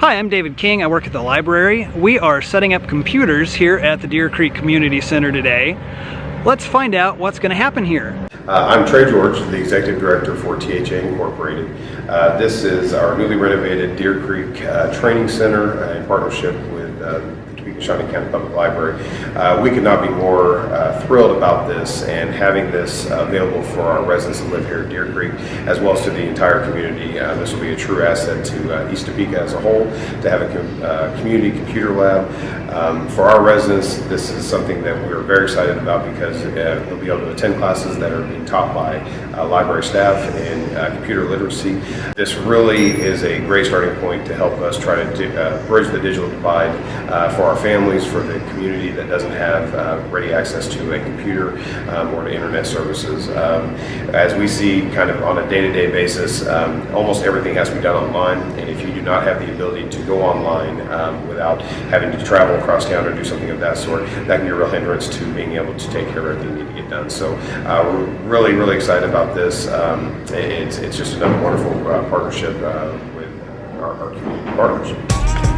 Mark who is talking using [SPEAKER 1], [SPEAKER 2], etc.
[SPEAKER 1] Hi, I'm David King. I work at the library. We are setting up computers here at the Deer Creek Community Center today. Let's find out what's going to happen here.
[SPEAKER 2] Uh, I'm Trey George, the Executive Director for THA Incorporated. Uh, this is our newly renovated Deer Creek uh, Training Center in partnership with uh, Shawnee County Public Library. Uh, we could not be more uh, thrilled about this and having this available for our residents that live here at Deer Creek as well as to the entire community. Uh, this will be a true asset to uh, East Topeka as a whole to have a com uh, community computer lab. Um, for our residents, this is something that we're very excited about because they'll be able to attend classes that are being taught by library staff in computer literacy. This really is a great starting point to help us try to bridge the digital divide for our families, for the community that doesn't have uh, ready access to a computer um, or to internet services. Um, as we see kind of on a day-to-day -day basis, um, almost everything has to be done online, and if you do not have the ability to go online um, without having to travel across town or do something of that sort, that can be a real hindrance to being able to take care of everything you need to get done. So uh, we're really, really excited about this. Um, it's, it's just another wonderful uh, partnership uh, with our, our community partners.